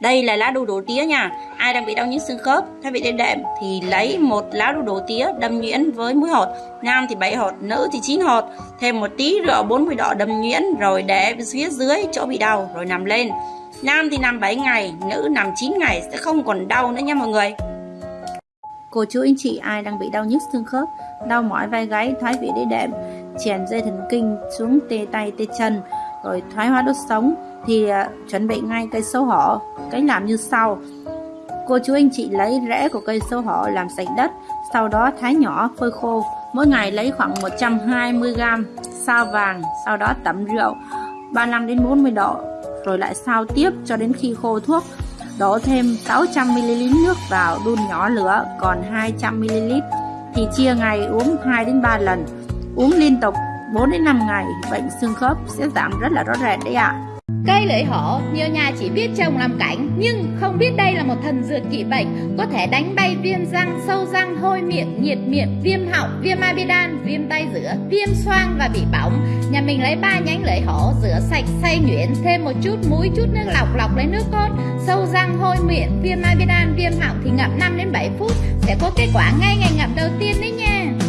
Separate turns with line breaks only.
đây là lá đu đủ tía nha. Ai đang bị đau nhức xương khớp thay vị đệm đệm thì lấy một lá đu đủ tía đâm nhuyễn với muối hột. Nam thì 7 hột nữ thì 9 hột. Thêm một tí rượu 40 độ đâm nhuyễn rồi để phía dưới chỗ bị đau rồi nằm lên. Nam thì nằm 7 ngày nữ nằm 9 ngày sẽ không còn đau nữa nha mọi người. Cô chú anh chị ai đang bị đau nhức xương khớp, đau mỏi vai gáy, thoái vị đĩa đệm, chèn dây thần kinh xuống tê tay tê chân, rồi thoái hóa đốt sống thì uh, chuẩn bị ngay cây sấu hổ. Cách làm như sau. Cô chú anh chị lấy rễ của cây sấu hổ làm sạch đất, sau đó thái nhỏ phơi khô. Mỗi ngày lấy khoảng 120g sao vàng, sau đó tẩm rượu 35 đến 40 độ, rồi lại sao tiếp cho đến khi khô thuốc Đổ thêm 600ml nước vào đun nhỏ lửa còn 200ml thì chia ngày uống 2 đến 3 lần. Uống liên tục 4 đến 5 ngày, bệnh xương khớp sẽ giảm rất là rõ rệt đấy ạ. À.
Cây lưỡi hổ, nhiều nhà chỉ biết trồng làm cảnh nhưng không biết đây là một thần dược trị bệnh có thể đánh bay viêm răng, sâu răng, hôi miệng, nhiệt miệng, viêm họng, viêm amidan, viêm tay giữa, viêm xoang và bị bỏng. Nhà mình lấy ba nhánh lưỡi hổ, rửa sạch, xay nhuyễn, thêm một chút muối, chút nước lọc lọc lấy nước cốt, sâu răng, hôi miệng, viêm amidan, viêm họng thì ngậm 5 đến 7 phút sẽ có kết quả ngay ngày ngậm đầu tiên đấy nha.